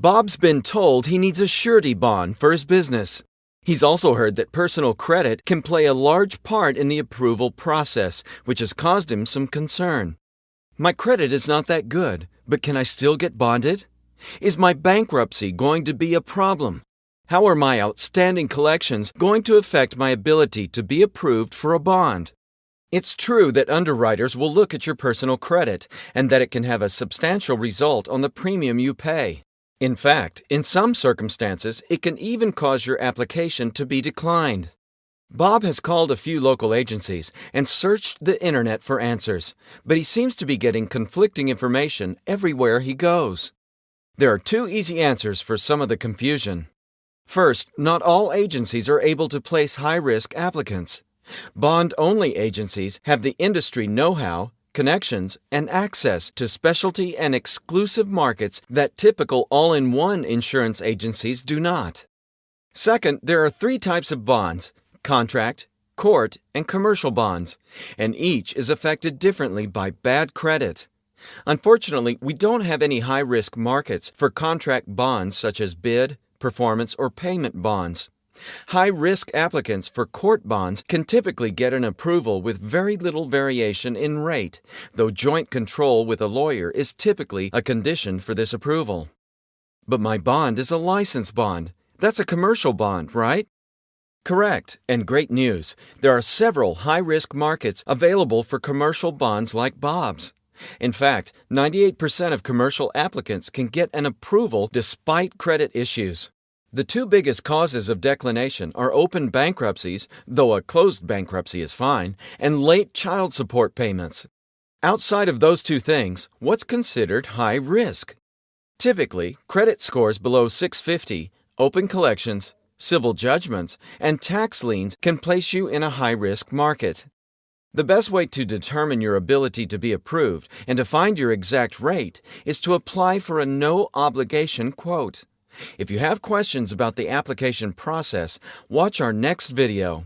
Bob's been told he needs a surety bond for his business. He's also heard that personal credit can play a large part in the approval process, which has caused him some concern. My credit is not that good, but can I still get bonded? Is my bankruptcy going to be a problem? How are my outstanding collections going to affect my ability to be approved for a bond? It's true that underwriters will look at your personal credit and that it can have a substantial result on the premium you pay. In fact, in some circumstances, it can even cause your application to be declined. Bob has called a few local agencies and searched the internet for answers, but he seems to be getting conflicting information everywhere he goes. There are two easy answers for some of the confusion. First, not all agencies are able to place high risk applicants. Bond only agencies have the industry know how connections, and access to specialty and exclusive markets that typical all in one insurance agencies do not. Second, there are three types of bonds contract, court, and commercial bonds, and each is affected differently by bad credit. Unfortunately, we don't have any high risk markets for contract bonds such as bid, performance, or payment bonds. High risk applicants for court bonds can typically get an approval with very little variation in rate, though joint control with a lawyer is typically a condition for this approval. But my bond is a license bond. That's a commercial bond, right? Correct, and great news. There are several high risk markets available for commercial bonds like Bob's. In fact, 98% of commercial applicants can get an approval despite credit issues. The two biggest causes of declination are open bankruptcies, though a closed bankruptcy is fine, and late child support payments. Outside of those two things, what's considered high risk? Typically, credit scores below 650, open collections, civil judgments, and tax liens can place you in a high risk market. The best way to determine your ability to be approved and to find your exact rate is to apply for a no obligation quote. If you have questions about the application process, watch our next video.